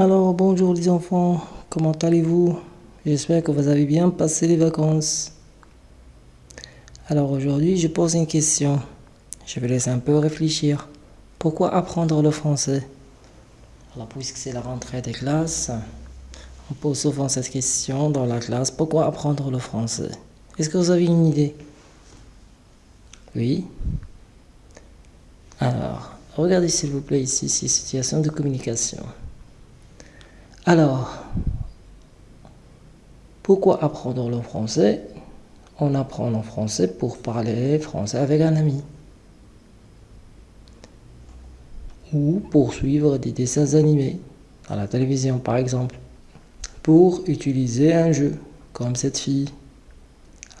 Alors bonjour les enfants, comment allez-vous? J'espère que vous avez bien passé les vacances. Alors aujourd'hui je pose une question. Je vais laisser un peu réfléchir. Pourquoi apprendre le français? Alors puisque c'est la rentrée des classes, on pose souvent cette question dans la classe. Pourquoi apprendre le français? Est-ce que vous avez une idée? Oui Alors, regardez s'il vous plaît ici, c'est situation de communication. Alors, pourquoi apprendre le français? On apprend le français pour parler français avec un ami. Ou pour suivre des dessins animés, à la télévision par exemple. Pour utiliser un jeu, comme cette fille.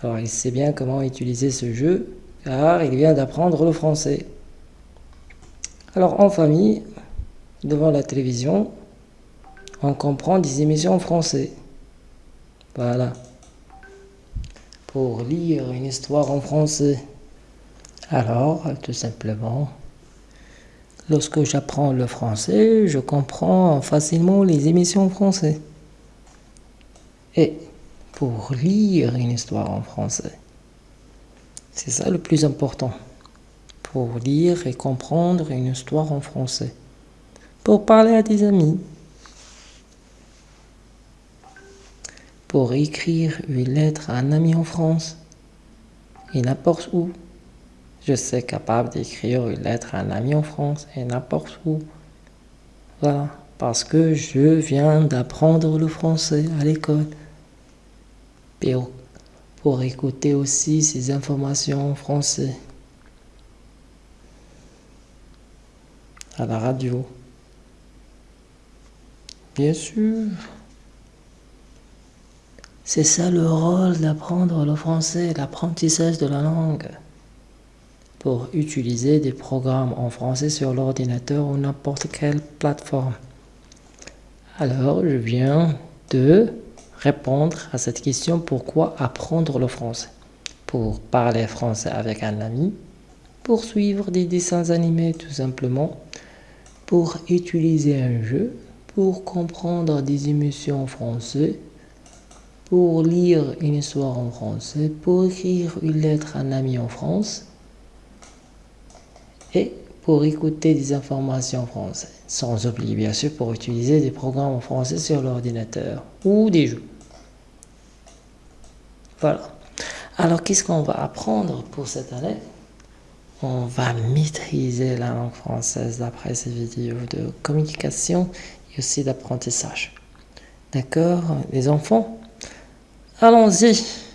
Alors il sait bien comment utiliser ce jeu, car il vient d'apprendre le français. Alors en famille, devant la télévision, on comprend des émissions en français. Voilà. Pour lire une histoire en français. Alors, tout simplement, lorsque j'apprends le français, je comprends facilement les émissions en français. Et pour lire une histoire en français, c'est ça le plus important. Pour lire et comprendre une histoire en français. Pour parler à des amis. Pour écrire une lettre à un ami en France et n'importe où. Je suis capable d'écrire une lettre à un ami en France et n'importe où. Voilà, parce que je viens d'apprendre le français à l'école. Pour, pour écouter aussi ces informations en français. À la radio. Bien sûr. C'est ça le rôle d'apprendre le français, l'apprentissage de la langue. Pour utiliser des programmes en français sur l'ordinateur ou n'importe quelle plateforme. Alors, je viens de répondre à cette question pourquoi apprendre le français? Pour parler français avec un ami, pour suivre des dessins animés tout simplement, pour utiliser un jeu, pour comprendre des émissions en français, pour lire une histoire en français, pour écrire une lettre à un ami en France et pour écouter des informations en français. Sans oublier bien sûr pour utiliser des programmes en français sur l'ordinateur ou des jeux. Voilà. Alors qu'est-ce qu'on va apprendre pour cette année? On va maîtriser la langue française d'après ces vidéos de communication et aussi d'apprentissage. D'accord Les enfants? Allons-y